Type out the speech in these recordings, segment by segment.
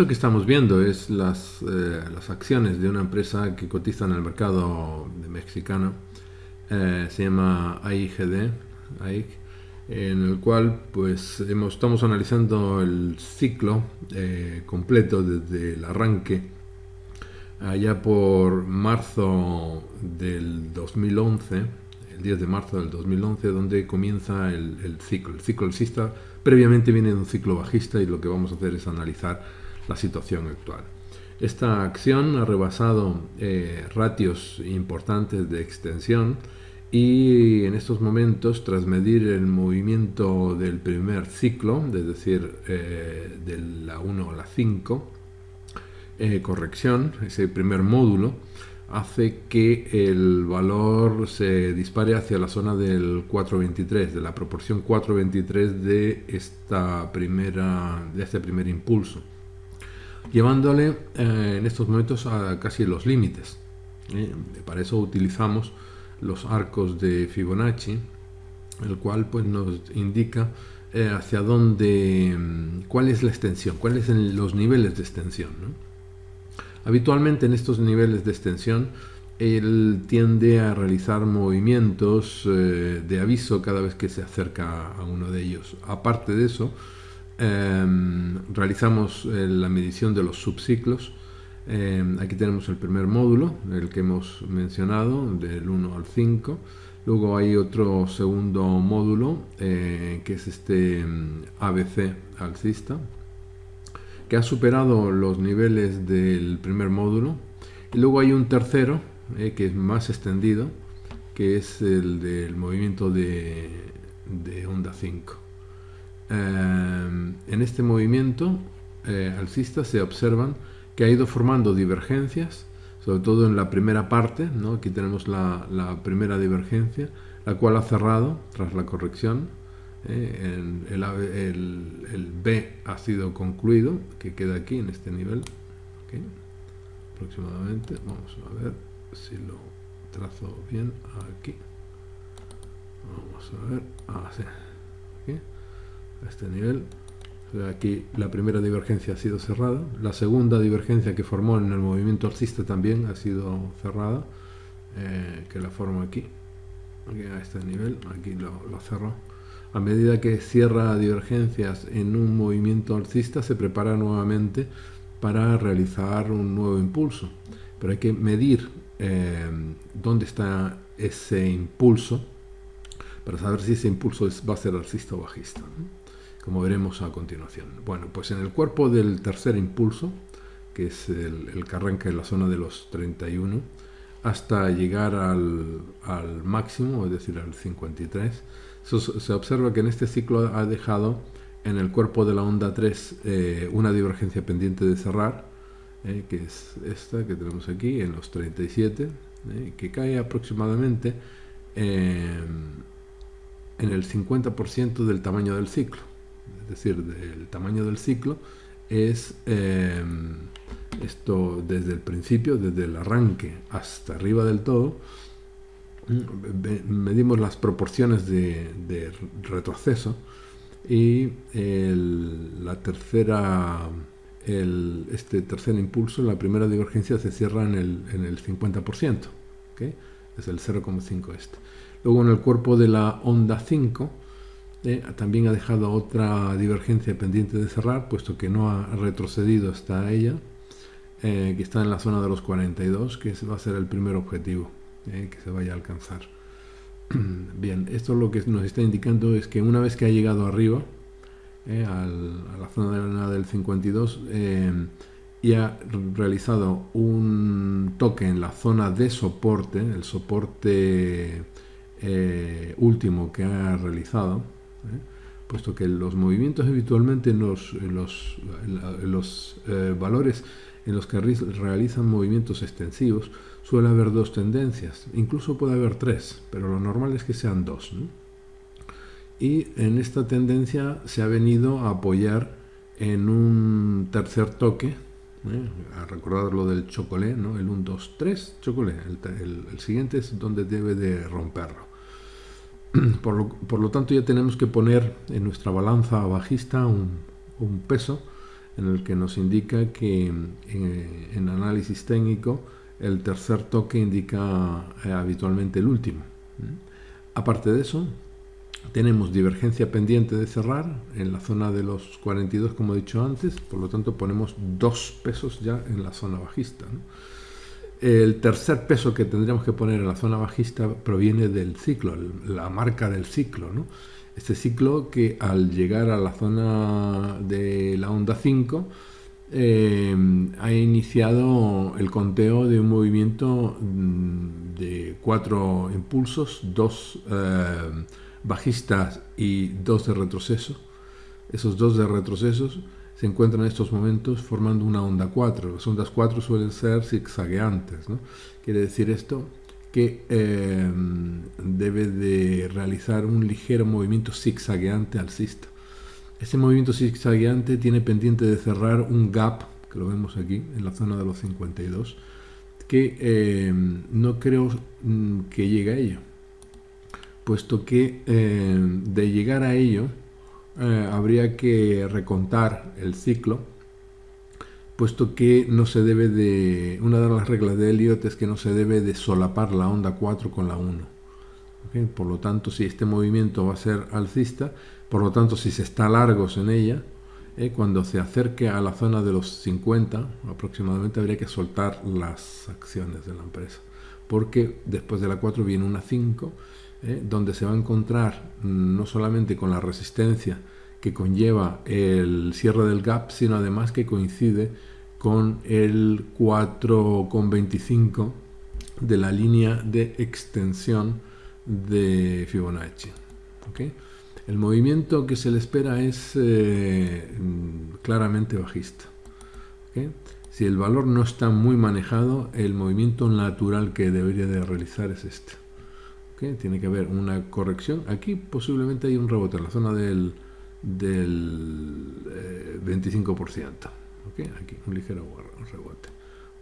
Esto que estamos viendo es las, eh, las acciones de una empresa que cotiza en el mercado mexicano, eh, se llama AIGD, en el cual pues hemos, estamos analizando el ciclo eh, completo desde el arranque allá por marzo del 2011, el 10 de marzo del 2011, donde comienza el, ciclo. El ciclo alcista previamente viene de un ciclo bajista y lo que vamos a hacer es analizar la situación actual. Esta acción ha rebasado eh, ratios importantes de extensión y en estos momentos, tras medir el movimiento del primer ciclo, es decir, eh, de la 1 a la 5, eh, corrección, ese primer módulo, hace que el valor se dispare hacia la zona del 423, de la proporción 423 de, de este primer impulso llevándole eh, en estos momentos a casi los límites. ¿eh? Para eso utilizamos los arcos de Fibonacci, el cual pues, nos indica eh, hacia dónde, mm, cuál es la extensión, cuáles son los niveles de extensión. Habitualmente en estos niveles de extensión él tiende a realizar movimientos de aviso cada vez que se acerca a uno de ellos. Aparte de eso, Em, realizamos eh, la medición de los subciclos. Em, aquí tenemos el primer módulo, el que hemos mencionado, del 1 al 5. Luego hay otro segundo módulo, eh, que es este em, ABC alcista, que ha superado los niveles del primer módulo. Y luego hay un tercero, eh, que es más extendido, que es el del movimiento de, de onda 5. Em, en este movimiento eh, alcista se observan que ha ido formando divergencias, sobre todo en la primera parte, ¿no? aquí tenemos la, primera divergencia, la cual ha cerrado tras la corrección, eh, el, B ha sido concluido, que queda aquí en este nivel, aproximadamente, vamos a ver si lo trazo bien aquí, vamos a ver, ah, a este nivel. Aquí la primera divergencia ha sido cerrada, la segunda divergencia que formó en el movimiento alcista también ha sido cerrada, eh, que la forma aquí, a este nivel, aquí lo, lo cerró. A medida que cierra divergencias en un movimiento alcista, se prepara nuevamente para realizar un nuevo impulso. Pero hay que medir eh, dónde está ese impulso para saber si ese impulso va a ser alcista o bajista como veremos a continuación. Bueno, pues en el cuerpo del tercer impulso, que es el, que arranca en la zona de los 31, hasta llegar al, máximo, es decir, al 53, se observa que en este ciclo ha dejado en el cuerpo de la onda 3 eh, una divergencia pendiente de cerrar, eh, que es esta que tenemos aquí, en los 37, eh, que cae aproximadamente en el 50% del tamaño del ciclo es decir, del tamaño del ciclo, es eh, esto desde el principio, desde el arranque hasta arriba del todo, medimos las proporciones de, retroceso y la tercera, este tercer impulso, la primera divergencia se cierra en el, en el 50%, es el 0,5 este. Luego en el cuerpo de la onda 5, eh, también ha dejado otra divergencia pendiente de cerrar, puesto que no ha retrocedido hasta ella, eh, que está en la zona de los 42, que va a ser el primer objetivo eh, que se vaya a alcanzar. Bien, esto lo que nos está indicando es que una vez que ha llegado arriba, a la zona de del 52, y ha realizado un toque en la zona de soporte, el soporte último que ha realizado, ¿eh? puesto que los movimientos habitualmente en los, los, eh, valores en los que realizan movimientos extensivos suele haber dos tendencias, incluso puede haber tres, pero lo normal es que sean dos. Y en esta tendencia se ha venido a apoyar en un tercer toque, ¿eh? a recordar lo del chocolé, ¿no? el 1, 2, 3, chocolé, el siguiente es donde debe de romperlo. Por lo, tanto ya tenemos que poner en nuestra balanza bajista un, peso en el que nos indica que eh, en análisis técnico el tercer toque indica eh, habitualmente el último. Aparte de eso, tenemos divergencia pendiente de cerrar en la zona de los 42, como he dicho antes, por lo tanto ponemos dos pesos ya en la zona bajista. El tercer peso que tendríamos que poner en la zona bajista proviene del ciclo, la marca del ciclo. ¿no? Este ciclo que al llegar a la zona de la onda 5 eh, ha iniciado el conteo de un movimiento mm, de cuatro impulsos, dos eh, bajistas y dos de retroceso. Esos dos de retrocesos se encuentran en estos momentos formando una onda 4. Las ondas 4 suelen ser zigzagueantes. ¿no? Quiere decir esto que eh, debe de realizar un ligero movimiento zigzagueante alcista. Ese movimiento zigzagueante tiene pendiente de cerrar un gap, que lo vemos aquí, en la zona de los 52, que eh, no creo mm, que llegue a ello, puesto que eh, de llegar a ello habría que recontar el ciclo puesto que no se debe de, una de las reglas de Elliot es que no se debe de solapar la onda 4 con la 1. Por lo tanto, si este movimiento va a ser alcista, por lo tanto, si se está largos en ella, eh, cuando se acerque a la zona de los 50 aproximadamente, habría que soltar las acciones de la empresa. Porque después de la 4 viene una 5, eh, donde se va a encontrar mm, no solamente con la resistencia que conlleva el cierre del gap, sino además que coincide con el 4,25 de la línea de extensión de Fibonacci. El movimiento que se le espera es eh, claramente bajista. Si el valor no está muy manejado, el movimiento natural que debería de realizar es este. Tiene que haber una corrección. Aquí posiblemente hay un rebote en la zona del, del 25%. Eh, aquí un ligero rebote.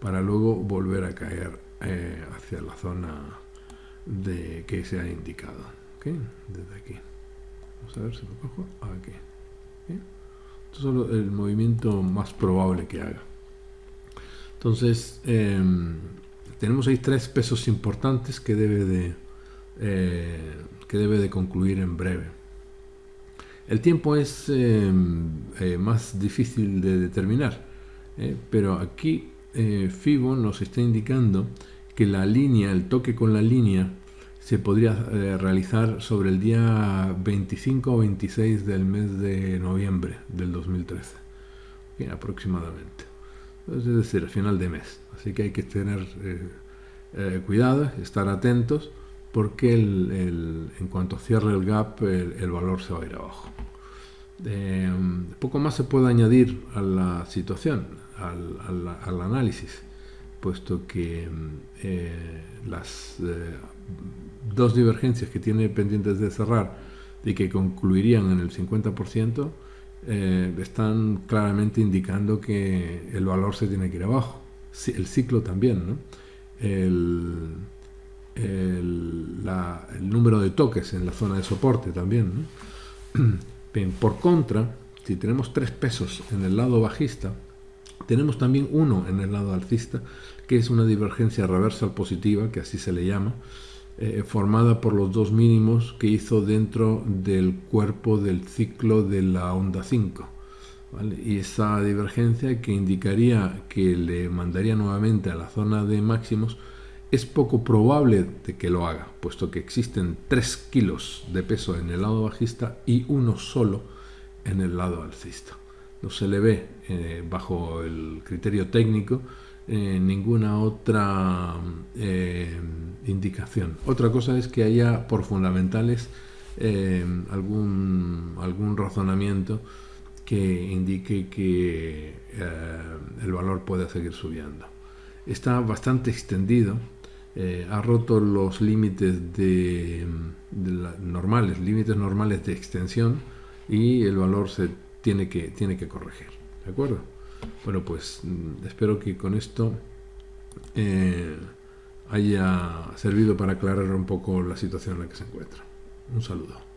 Para luego volver a caer eh, hacia la zona de que se ha indicado. Desde aquí. Vamos a ver si lo cojo. Aquí. Esto es el movimiento más probable que haga entonces em, tenemos ahí tres pesos importantes que debe de eh, que debe de concluir en breve el tiempo es em, eh, más difícil de determinar, eh, pero aquí eh, FIBO nos está indicando que la línea, el toque con la línea, se podría realizar sobre el día 25 o 26 del mes de noviembre del 2013, aproximadamente. Es decir, al final de mes. Así que hay que tener cuidado, estar atentos porque en cuanto cierre el gap el, valor se va a ir abajo. Eh, poco más se puede añadir a la situación, al, análisis, puesto que eh, las eh, dos divergencias que tiene pendientes de cerrar y que concluirían en el 50%, están claramente indicando que el valor se tiene que ir abajo. El ciclo también, ¿no? el, el, número de toques en la zona de soporte también. Bien, por contra, si tenemos tres pesos en el lado bajista, tenemos también uno en el lado alcista, que es una divergencia reversal positiva, que así se le llama, eh, formada por los dos mínimos que hizo dentro del cuerpo del ciclo de la onda 5. Y esa divergencia que indicaría que le mandaría nuevamente a la zona de máximos es poco probable de que lo haga, puesto que existen 3 kilos de peso en el lado bajista y uno solo en el lado alcista. No se le ve eh, bajo el criterio técnico eh, ninguna otra eh, indicación. Otra cosa es que haya por fundamentales algún, algún razonamiento que indique que el valor puede seguir subiendo. Está bastante extendido eh, ha roto los límites de, normales, límites normales de extensión y el valor se tiene que, tiene que corregir. ¿De acuerdo? Bueno, pues mm, espero que con esto eh, haya servido para aclarar un poco la situación en la que se encuentra. Un saludo.